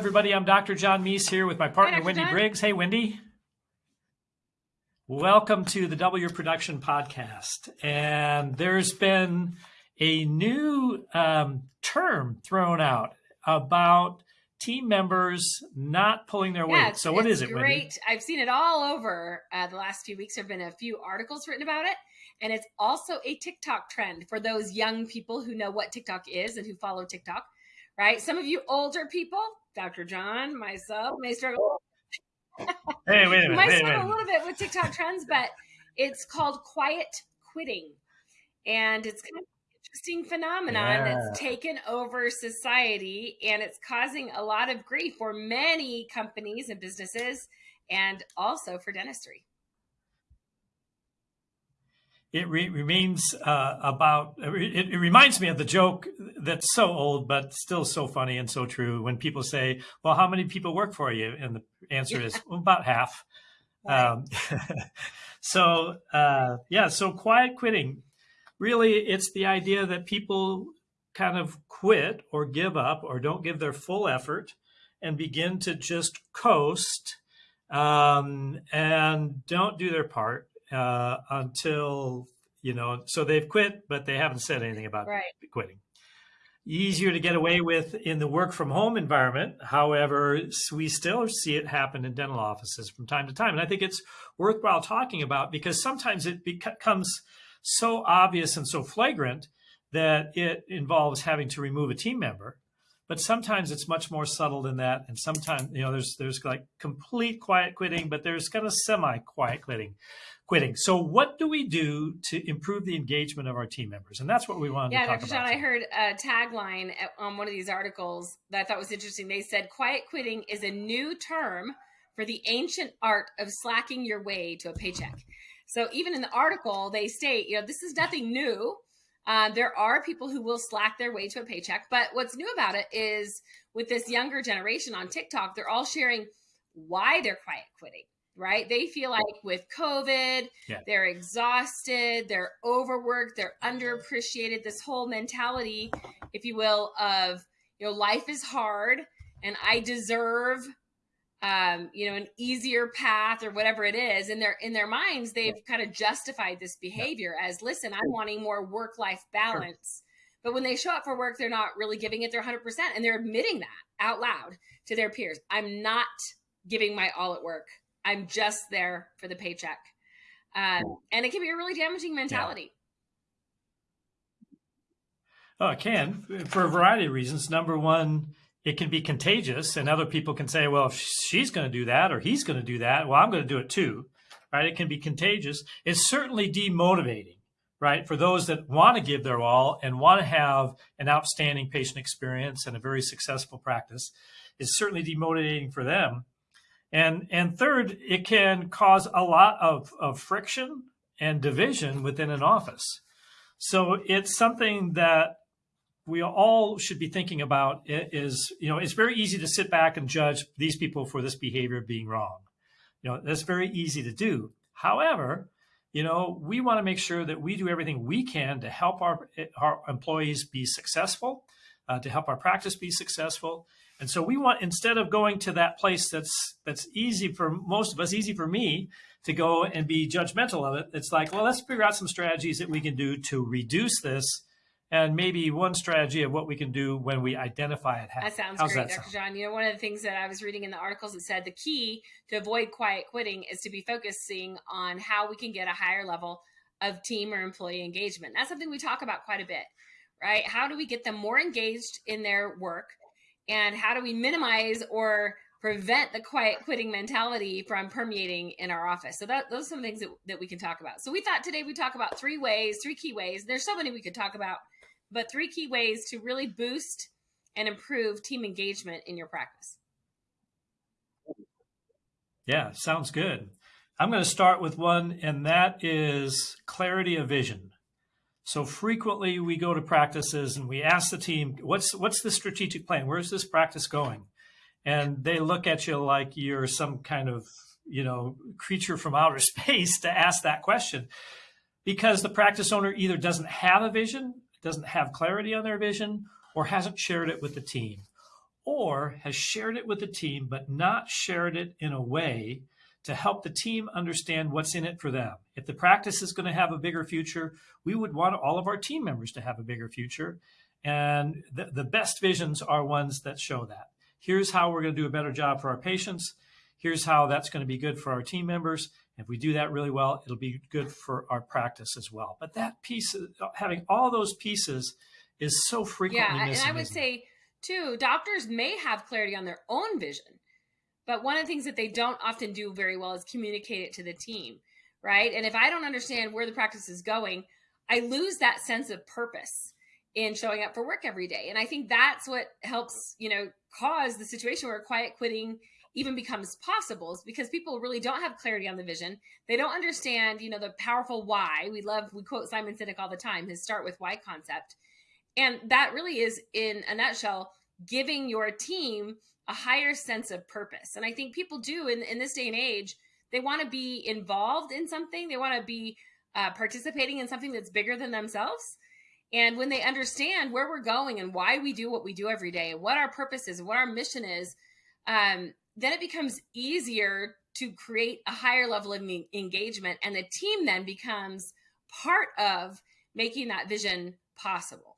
everybody. I'm Dr. John Meis here with my partner, Hi, Wendy John. Briggs. Hey, Wendy. Welcome to the Double Your Production podcast. And there's been a new um, term thrown out about team members not pulling their Yeah, weight. So, what is it, Great. Wendy? I've seen it all over uh, the last few weeks. There have been a few articles written about it. And it's also a TikTok trend for those young people who know what TikTok is and who follow TikTok, right? Some of you older people, Dr. John, myself, may struggle, Hey, wait a minute. might struggle a little bit with TikTok trends, but it's called quiet quitting. And it's kind of an interesting phenomenon Yeah. that's taken over society and it's causing a lot of grief for many companies and businesses and also for dentistry. It re- remains uh, about, it, it reminds me of the joke that's so old, but still so funny and so true when people say, Well, how many people work for you? And the answer is well, about half. Right. Um, so, uh, yeah, so quiet quitting really, it's the idea that people kind of quit or give up or don't give their full effort and begin to just coast um, and don't do their part uh, until you know. So they've quit, but they haven't said anything about Right. quitting. Easier to get away with in the work from home environment. However, we still see it happen in dental offices from time to time, and I think it's worthwhile talking about because sometimes it becomes so obvious and so flagrant that it involves having to remove a team member but sometimes it's much more subtle than that and sometimes you know there's there's like complete quiet quitting but there's kind of semi quiet quitting quitting so what do we do to improve the engagement of our team members and that's what we wanted Yeah, to talk Dr. about John, I heard a tagline on one of these articles that I thought was interesting. They said, Quiet quitting is a new term for the ancient art of slacking your way to a paycheck. So even in the article, they state, you know, this is nothing new. Uh, there are people who will slack their way to a paycheck. But what's new about it is with this younger generation on TikTok, they're all sharing why they're quiet quitting, right? They feel like with COVID, Yeah. they're exhausted, they're overworked, they're underappreciated. This whole mentality, if you will, of, you know, life is hard and I deserve um, you know, an easier path or whatever it is. In their in their minds, they've kind of justified this behavior as listen, I'm wanting more work life balance. But when they show up for work, they're not really giving it their 100%. And they're admitting that out loud to their peers. I'm not giving my all at work. I'm just there for the paycheck. Um, and it can be a really damaging mentality. Oh, it can for a variety of reasons. Number one, it can be contagious, and other people can say, "Well, if she's going to do that or he's going to do that, well, I'm going to do it too." Right? It can be contagious. It's certainly demotivating, right, for those that want to give their all and want to have an outstanding patient experience and a very successful practice. It's certainly demotivating for them. And and third, it can cause a lot of, of friction and division within an office. So it's something that we all should be thinking about is, you know, it's very easy to sit back and judge these people for this behavior being wrong. You know, that's very easy to do. However, you know, we want to make sure that we do everything we can to help our, our employees be successful, uh, to help our practice be successful. And so we want, instead of going to that place that's, that's easy for most of us, easy for me to go and be judgmental of it, it's like, well, let's figure out some strategies that we can do to reduce this and maybe one strategy of what we can do when we identify it That sounds How's great, that Dr. sound? John. You know, one of the things that I was reading in the articles, it said the key to avoid quiet quitting is to be focusing on how we can get a higher level of team or employee engagement. That's something we talk about quite a bit, right? How do we get them more engaged in their work? And how do we minimize or prevent the quiet quitting mentality from permeating in our office? So that, those are some things that, that we can talk about. So we thought today we talk about three ways, three key ways. There's so many we could talk about, but three key ways to really boost and improve team engagement in your practice. Yeah, sounds good. I'm going to start with one, and that is clarity of vision. So frequently we go to practices and we ask the team, what's what's the strategic plan? Where's this practice going? And they look at you like you're some kind of, you know, creature from outer space to ask that question. Because the practice owner either doesn't have a vision, doesn't have clarity on their vision, or hasn't shared it with the team. or has shared it with the team, but not shared it in a way to help the team understand what's in it for them. If the practice is going to have a bigger future, we would want all of our team members to have a bigger future. And the, the best visions are ones that show that. Here's how we're going to do a better job for our patients. Here's how that's going to be good for our team members. If we do that really well, it'll be good for our practice as well. But that piece, having all those pieces, is so frequently yeah, missing. and I would say too, doctors may have clarity on their own vision, but one of the things that they don't often do very well is communicate it to the team, right? And if I don't understand where the practice is going, I lose that sense of purpose in showing up for work every day. And I think that's what helps, you know, cause the situation where quiet quitting even becomes possible is because people really don't have clarity on the vision. They don't understand, you know, the powerful why. We love, we quote Simon Sinek all the time, his start with why concept. And that really is, in a nutshell, giving your team a higher sense of purpose. And I think people do in, in this day and age, they want to be involved in something, they want to be uh, participating in something that's bigger than themselves. And when they understand where we're going and why we do what we do every day, and what our purpose is, what our mission is, um, then it becomes easier to create a higher level of engagement. And the team then becomes part of making that vision possible.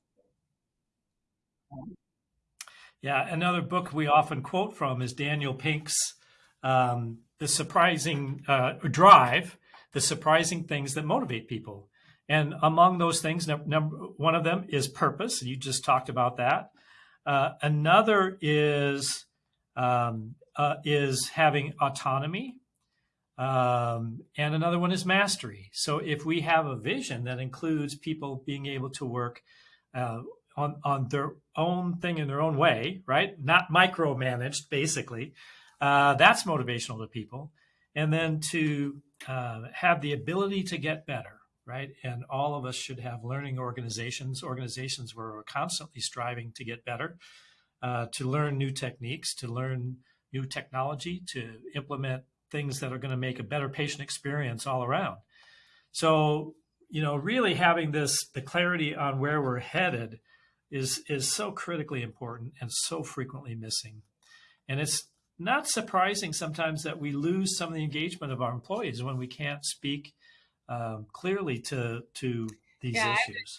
Yeah, another book we often quote from is Daniel Pink's um, The Surprising uh, Drive, The Surprising Things That Motivate People. And among those things, number one of them is purpose. You just talked about that. Uh, another is um, uh, is having autonomy, um, and another one is mastery. So if we have a vision that includes people being able to work uh, on on their own thing in their own way, right? Not micromanaged, basically. Uh, that's motivational to people, and then to uh, have the ability to get better, right? And all of us should have learning organizations, organizations where we're constantly striving to get better, uh, to learn new techniques, to learn new technology, to implement things that are going to make a better patient experience all around. So, you know, really having this the clarity on where we're headed is is so critically important and so frequently missing. And it's not surprising sometimes that we lose some of the engagement of our employees when we can't speak um, clearly to to these yeah, issues.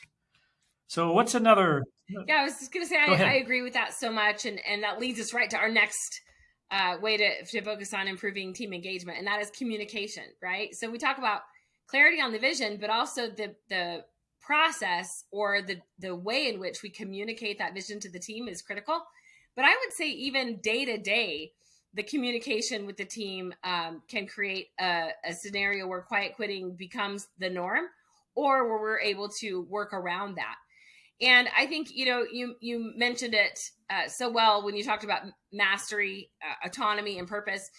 So what's another? Yeah, I was just going to say I, I, agree with that so much, and and that leads us right to our next uh, way to to focus on improving team engagement, and that is communication. Right. So we talk about clarity on the vision, but also the the process or the the way in which we communicate that vision to the team is critical. But I would say even day to day, the communication with the team um, can create a, a scenario where quiet quitting becomes the norm, or where we're able to work around that. And I think you know you you mentioned it uh, so well when you talked about mastery, uh, autonomy, and purpose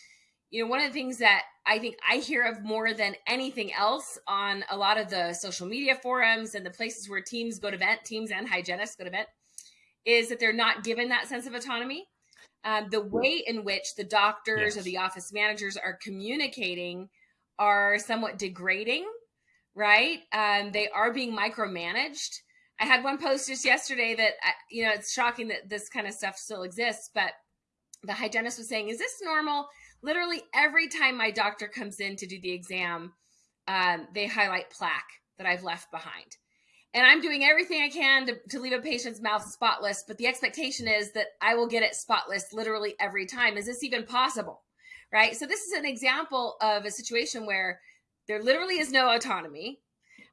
you know, one of the things that I think I hear of more than anything else on a lot of the social media forums and the places where teams go to vent, teams and hygienists go to vent, is that they're not given that sense of autonomy. Um, the way in which the doctors yes. or the office managers are communicating are somewhat degrading, right? Um, they are being micromanaged. I had one post just yesterday that, uh, you know, it's shocking that this kind of stuff still exists, but the hygienist was saying, is this normal? literally every time my doctor comes in to do the exam, um, they highlight plaque that I've left behind. And I'm doing everything I can to, to leave a patient's mouth spotless, but the expectation is that I will get it spotless literally every time. Is this even possible? Right. So, this is an example of a situation where there literally is no autonomy.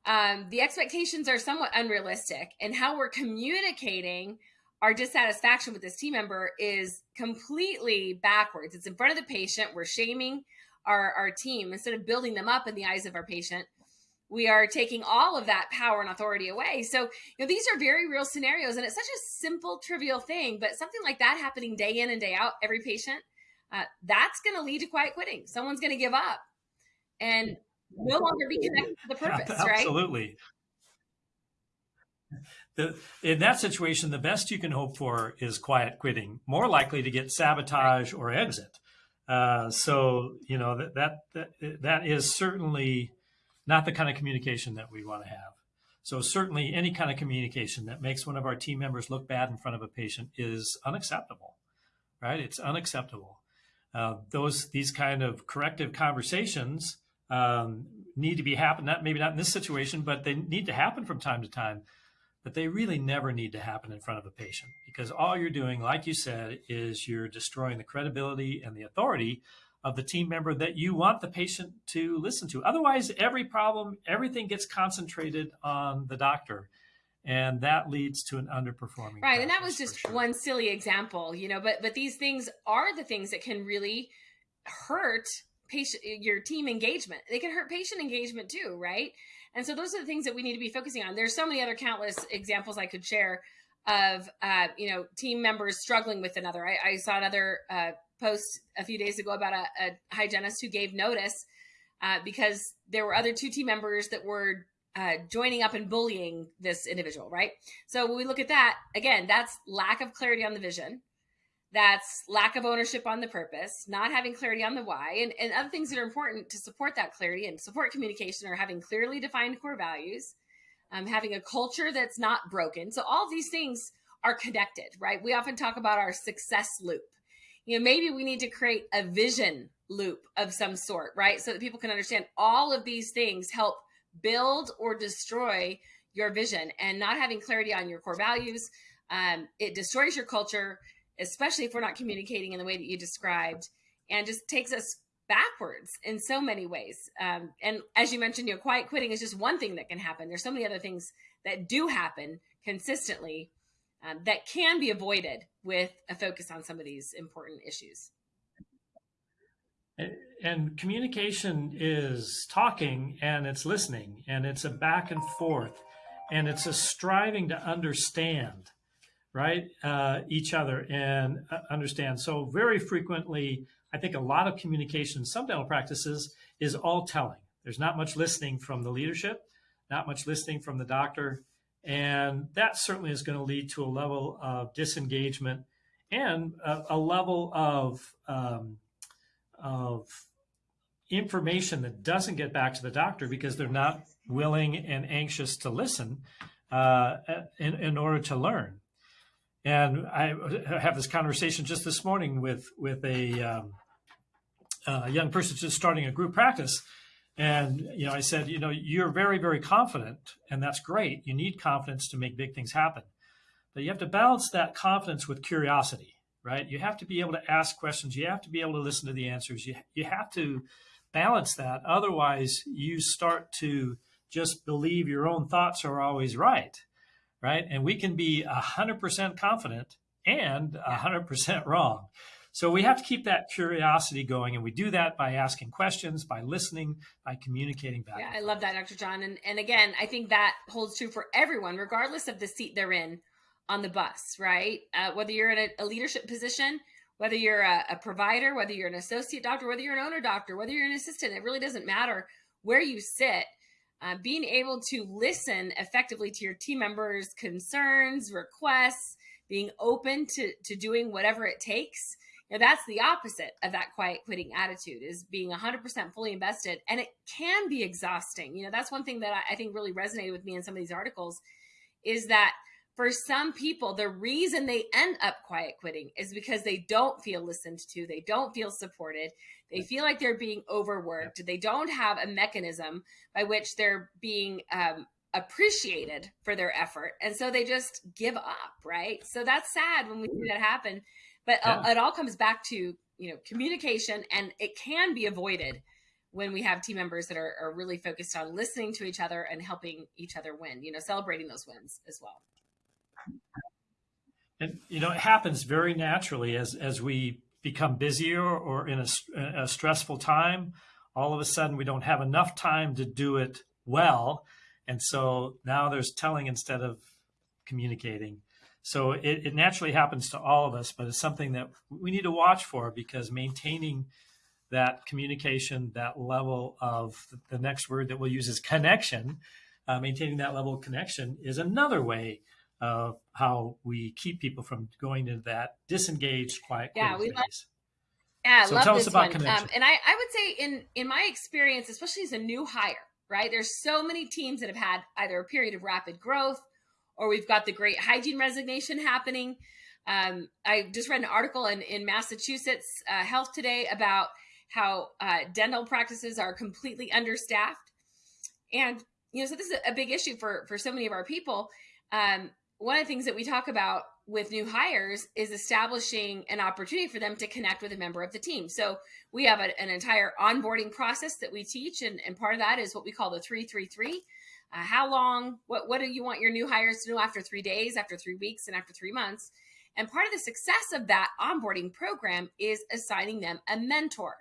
Um, the expectations are somewhat unrealistic, and how we're communicating our dissatisfaction with this team member is completely backwards. It's in front of the patient. We're shaming our, our team instead of building them up in the eyes of our patient. We are taking all of that power and authority away. So, you know, these are very real scenarios, and it's such a simple, trivial thing, but something like that happening day in and day out, every patient, uh, that's going to lead to quiet quitting. Someone's going to give up and no longer be connected to the purpose, Absolutely. right? Absolutely the, in that situation, the best you can hope for is quiet quitting, more likely to get sabotage or exit. Uh, so you know that, that that that is certainly not the kind of communication that we want to have. So certainly, any kind of communication that makes one of our team members look bad in front of a patient is unacceptable. right? It's unacceptable. Uh, those these kind of corrective conversations um, need to be happen. Not maybe not in this situation, but they need to happen from time to time. But they really never need to happen in front of a patient because all you're doing, like you said, is you're destroying the credibility and the authority of the team member that you want the patient to listen to. Otherwise, every problem, everything gets concentrated on the doctor and that leads to an underperforming right and that was just sure. one silly example you know but but these things are the things that can really hurt patient your team engagement they can hurt patient engagement too right and so those are the things that we need to be focusing on there's so many other countless examples i could share of uh, you know team members struggling with another i, I saw another uh, post a few days ago about a, a hygienist who gave notice uh, because there were other two team members that were uh, joining up and bullying this individual, right? So when we look at that, again, that's lack of clarity on the vision. That's lack of ownership on the purpose, not having clarity on the why, and, and other things that are important to support that clarity and support communication are having clearly defined core values, um, having a culture that's not broken. So all these things are connected, right? We often talk about our success loop. You know, maybe we need to create a vision loop of some sort, right? So that people can understand all of these things help build or destroy your vision and not having clarity on your core values um, it destroys your culture especially if we're not communicating in the way that you described and just takes us backwards in so many ways. Um, and as you mentioned you know quiet quitting is just one thing that can happen. There's so many other things that do happen consistently um, that can be avoided with a focus on some of these important issues. And communication is talking and it's listening and it's a back and forth and it's a striving to understand right uh, each other and uh, understand so very frequently i think a lot of communication some dental practices is all telling there's not much listening from the leadership not much listening from the doctor and that certainly is going to lead to a level of disengagement and a, a level of um, of information that doesn't get back to the doctor because they're not willing and anxious to listen uh, in, in order to learn. And I have this conversation just this morning with with a, um, a young person just starting a group practice, and you know I said, you know, you're very very confident, and that's great. You need confidence to make big things happen, but you have to balance that confidence with curiosity right? You have to be able to ask questions. You have to be able to listen to the answers. You, you have to balance that. Otherwise, you start to just believe your own thoughts are always right, right? And we can be 100% confident and 100% wrong. So we have to keep that curiosity going, and we do that by asking questions, by listening, by communicating back. Yeah, I love that, Dr. John. And and again, I think that holds true for everyone, regardless of the seat they're in on the bus, right? Uh, whether you're in a, a, leadership position, whether you're a, a, provider, whether you're an associate doctor, whether you're an owner doctor, whether you're an assistant, it really doesn't matter where you sit. Uh, being able to listen effectively to your team members' concerns, requests, being open to, to doing whatever it takes. Know, that's the opposite of that quiet quitting attitude is being 100% fully invested. And it can be exhausting. You know, that's one thing that I, I think really resonated with me in some of these articles is that – for some people, the reason they end up quiet quitting is because they don't feel listened to, they don't feel supported, they feel like they're being overworked, they don't have a mechanism by which they're being um, appreciated for their effort. And so they just give up, right? So that's sad when we see that happen. But yeah. it all comes back to, you know, communication and it can be avoided when we have team members that are, are really focused on listening to each other and helping each other win, you know, celebrating those wins as well. And you know, it happens very naturally as as we become busier or in a, a stressful time. All of a sudden, we don't have enough time to do it well, and so now there's telling instead of communicating. So it, it naturally happens to all of us, but it's something that we need to watch for because maintaining that communication, that level of the next word that we'll use is connection, uh, maintaining that level of connection is another way of how we keep people from going into that disengaged, quiet yeah, we phase. Love, yeah, so love tell us about one. connection. Um, and I, I would say in in my experience, especially as a new hire, right? There's so many teams that have had either a period of rapid growth or we've got the great hygiene resignation happening. Um, I just read an article in, in Massachusetts uh, Health Today about how uh, dental practices are completely understaffed. And, you know, so this is a big issue for, for so many of our people. Um, one of the things that we talk about with new hires is establishing an opportunity for them to connect with a member of the team. So we have a, an entire onboarding process that we teach, and, and part of that is what we call the 333. Uh, how long, what, what do you want your new hires to do after three days, after three weeks, and after three months? And part of the success of that onboarding program is assigning them a mentor,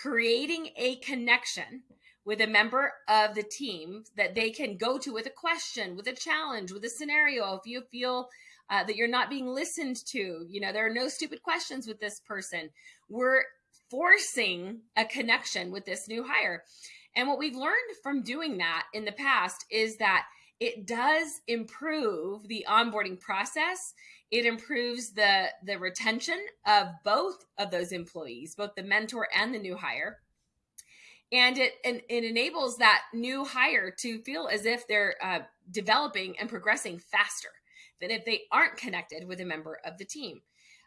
creating a connection with a member of the team that they can go to with a question, with a challenge, with a scenario. If you feel uh, that you're not being listened to, you know, there are no stupid questions with this person. We're forcing a connection with this new hire. And what we've learned from doing that in the past is that it does improve the onboarding process. It improves the, the retention of both of those employees, both the mentor and the new hire and it and it enables that new hire to feel as if they're uh, developing and progressing faster than if they aren't connected with a member of the team.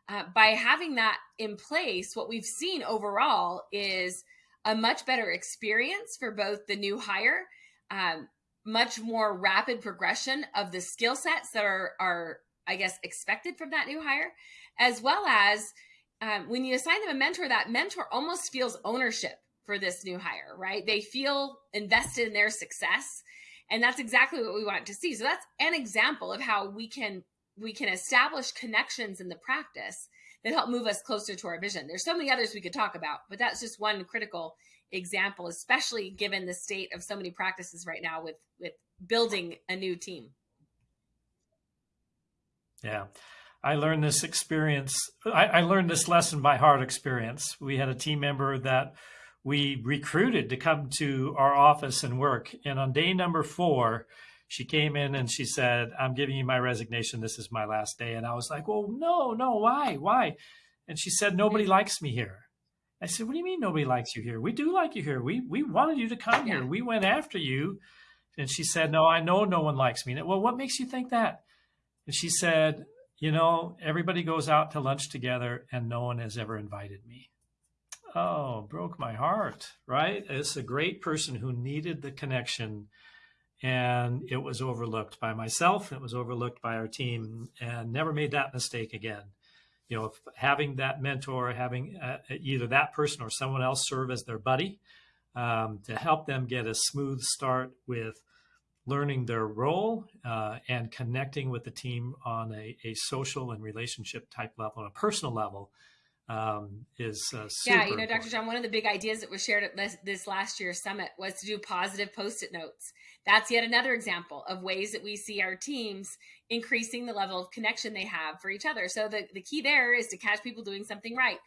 Uh, by having that in place, what we've seen overall is a much better experience for both the new hire, um, much more rapid progression of the skill sets that are are I guess expected from that new hire, as well as um, when you assign them a mentor, that mentor almost feels ownership for this new hire, right? They feel invested in their success. And that's exactly what we want to see. So that's an example of how we can we can establish connections in the practice that help move us closer to our vision. There's so many others we could talk about, but that's just one critical example, especially given the state of so many practices right now with with building a new team. Yeah. I learned this experience. I, I learned this lesson by hard experience. We had a team member that we recruited to come to our office and work. And on day number four, she came in and she said, I'm giving you my resignation. This is my last day. And I was like, well, no, no, why? Why? And she said, nobody mm-hmm. likes me here. I said, what do you mean nobody likes you here? We do like you here. We, we wanted you to come here. We went after you. And she said, no, I know no one likes me. Well, what makes you think that? And she said, you know, everybody goes out to lunch together and no one has ever invited me oh, broke my heart, right? It's a great person who needed the connection and it was overlooked by myself. It was overlooked by our team and never made that mistake again. You know, having that mentor, having uh, either that person or someone else serve as their buddy um, to help them get a smooth start with learning their role uh, and connecting with the team on a, a social and relationship type level, on a personal level, um, is uh, yeah you know dr john one of the big ideas that was shared at this, this last year's summit was to do positive post-it notes. That's yet another example of ways that we see our teams increasing the level of connection they have for each other. So the, the key there is to catch people doing something right.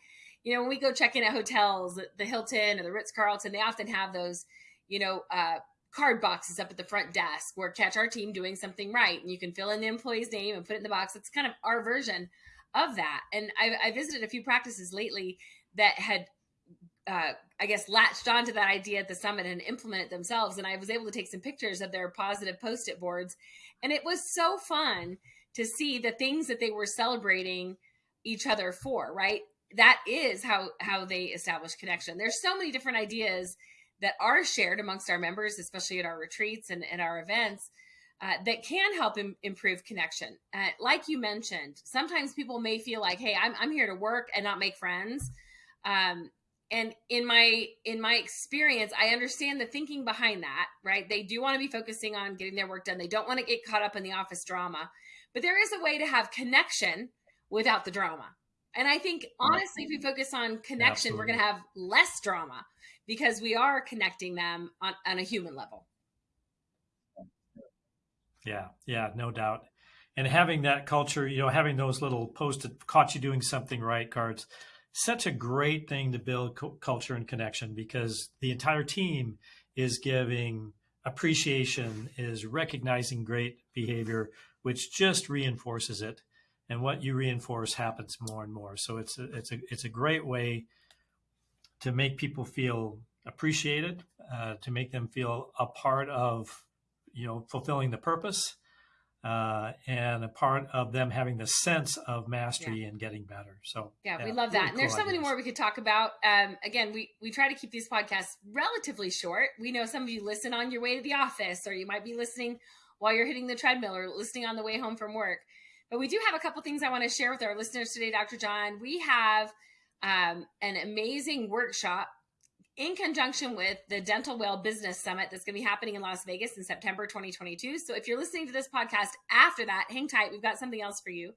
You know when we go check in at hotels the hilton or the ritz-carlton they often have those you know uh, card boxes up at the front desk where catch our team doing something right. And you can fill in the employee's name and put it in the box. It's kind of our version of that. And I, I visited a few practices lately that had, uh, I guess, latched onto that idea at the summit and implemented themselves. And I was able to take some pictures of their positive post it boards. And it was so fun to see the things that they were celebrating each other for, right? That is how how they establish connection. There's so many different ideas that are shared amongst our members, especially at our retreats and, and our events, uh, that can help Im- improve connection. Uh, like you mentioned, sometimes people may feel like, "Hey, I'm I'm here to work and not make friends." Um, and in my in my experience, I understand the thinking behind that. Right? They do want to be focusing on getting their work done. They don't want to get caught up in the office drama. But there is a way to have connection without the drama. And I think honestly, if we focus on connection, Absolutely. we're going to have less drama because we are connecting them on, on a human level. Yeah, yeah, no doubt. And having that culture, you know, having those little posted caught you doing something right cards, such a great thing to build culture and connection because the entire team is giving appreciation, is recognizing great behavior, which just reinforces it. And what you reinforce happens more and more. So it's a, it's a it's a great way to make people feel appreciated, uh, to make them feel a part of you know, fulfilling the purpose, uh, and a part of them having the sense of mastery and getting better. So yeah, we love that. really and there's cool so many ideas. more we could talk about. Um, again, we we try to keep these podcasts relatively short. We know some of you listen on your way to the office, or you might be listening while you're hitting the treadmill, or listening on the way home from work. But we do have a couple things I want to share with our listeners today, Dr. John. We have um, an amazing workshop in conjunction with the Dental Well Business Summit that's going to be happening in Las Vegas in September 2022. So if you're listening to this podcast after that, hang tight. We've got something else for you.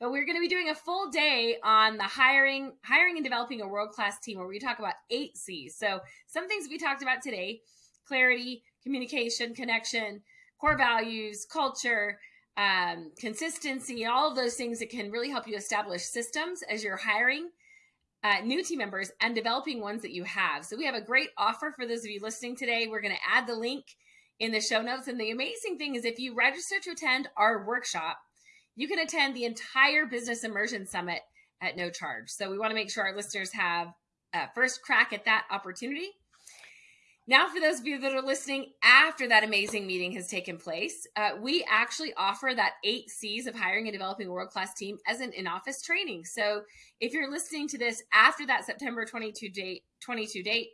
But we're going to be doing a full day on the hiring, hiring and developing a world-class team where we talk about eight C's. So some things we talked about today, clarity, communication, connection, core values, culture, um, consistency, all of those things that can really help you establish systems as you're hiring uh, new team members and developing ones that you have. So we have a great offer for those of you listening today. We're going to add the link in the show notes. And the amazing thing is if you register to attend our workshop, you can attend the entire Business Immersion Summit at no charge. So we want to make sure our listeners have a first crack at that opportunity. Now, for those of you that are listening after that amazing meeting has taken place, uh, we actually offer that eight C's of hiring and developing a world class team as an in office training. So, if you're listening to this after that September 22 date, 22 date,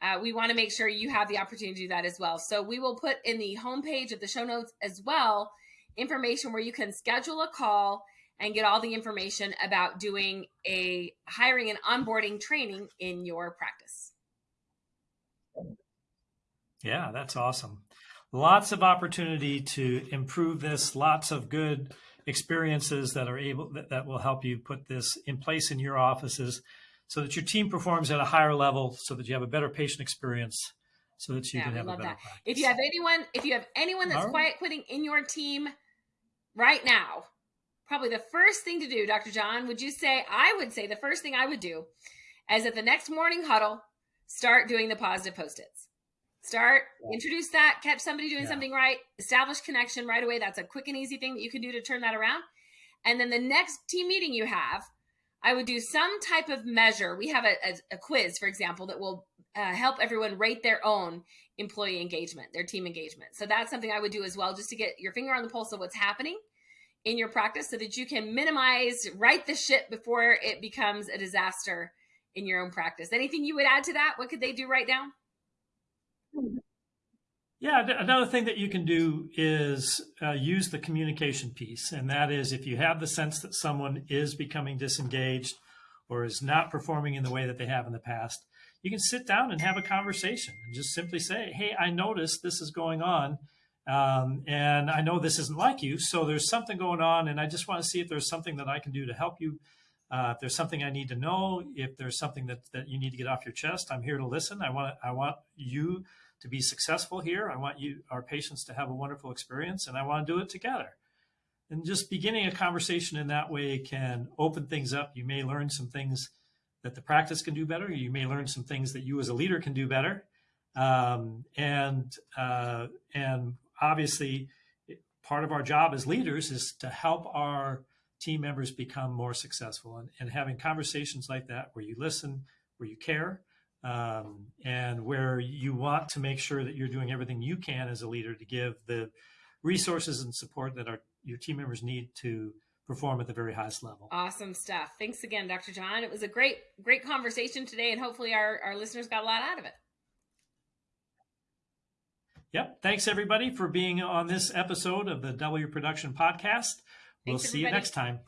uh, we want to make sure you have the opportunity to do that as well. So, we will put in the homepage of the show notes as well information where you can schedule a call and get all the information about doing a hiring and onboarding training in your practice. Yeah, that's awesome. Lots of opportunity to improve this, lots of good experiences that are able that, that will help you put this in place in your offices so that your team performs at a higher level so that you have a better patient experience so that you Yeah, can have a better that. practice. If you have anyone, if you have anyone that's right. quiet quitting in your team right now, probably the first thing to do, Dr. John, would you say? I would say the first thing I would do is at the next morning huddle, start doing the positive post-its. Start, introduce that, catch somebody doing Yeah. something right, establish connection right away. That's a quick and easy thing that you can do to turn that around. And then the next team meeting you have, I would do some type of measure. We have a, a, a quiz, for example, that will uh, help everyone rate their own employee engagement, their team engagement. So that's something I would do as well, just to get your finger on the pulse of what's happening in your practice so that you can minimize, right the ship before it becomes a disaster in your own practice. Anything you would add to that? What could they do right now? Yeah, another thing that you can do is uh, use the communication piece. And that is if you have the sense that someone is becoming disengaged or is not performing in the way that they have in the past, you can sit down and have a conversation and just simply say, Hey, I noticed this is going on. Um, and I know this isn't like you. So there's something going on. And I just want to see if there's something that I can do to help you. Uh, if there's something I need to know, if there's something that, that you need to get off your chest, I'm here to listen. I want I want you to be successful here. I want you, our patients, to have a wonderful experience, and I want to do it together. And just beginning a conversation in that way can open things up. You may learn some things that the practice can do better. You may learn some things that you as a leader can do better. Um, and uh, and obviously, part of our job as leaders is to help our team members become more successful. And, and having conversations like that, where you listen, where you care, um, and where you want to make sure that you're doing everything you can as a leader to give the resources and support that our your team members need to perform at the very highest level. Awesome stuff. Thanks again, Dr. John. It was a great, great conversation today, and hopefully our, our listeners got a lot out of it. Yep. Thanks everybody for being on this episode of the W Production Podcast. We'll Thanks, see you next time.